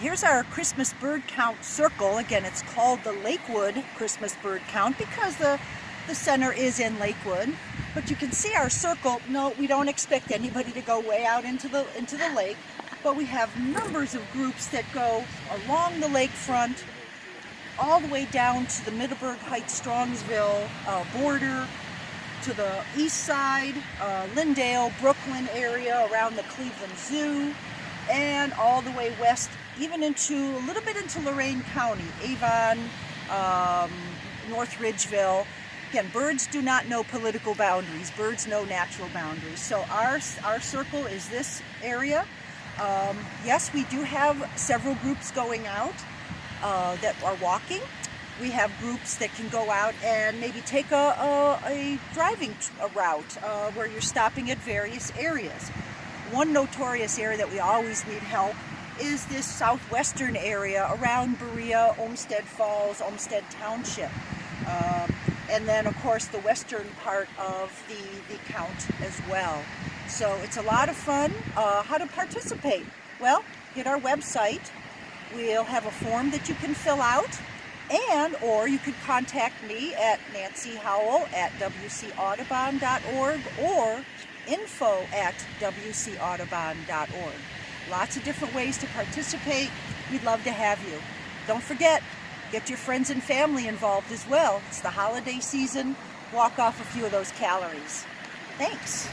here's our Christmas bird count circle. Again, it's called the Lakewood Christmas bird count because the, the center is in Lakewood. But you can see our circle. No, we don't expect anybody to go way out into the, into the lake. But we have numbers of groups that go along the lakefront, all the way down to the Middleburg Heights Strongsville uh, border, to the east side, uh, Linndale, Brooklyn area, around the Cleveland Zoo, and all the way west, even into a little bit into Lorain County, Avon, um, North Ridgeville. Again, birds do not know political boundaries. Birds know natural boundaries. So our, our circle is this area. Um, yes, we do have several groups going out uh, that are walking. We have groups that can go out and maybe take a, a, a driving a route uh, where you're stopping at various areas. One notorious area that we always need help is this southwestern area around Berea, Olmsted Falls, Olmsted Township. Um, and then of course the western part of the, the count as well. So it's a lot of fun. Uh, how to participate? Well, hit our website. We'll have a form that you can fill out and or you could contact me at Nancy Howell at wcaudubon.org or info at wcaudubon.org. Lots of different ways to participate. We'd love to have you. Don't forget, get your friends and family involved as well. It's the holiday season. Walk off a few of those calories. Thanks.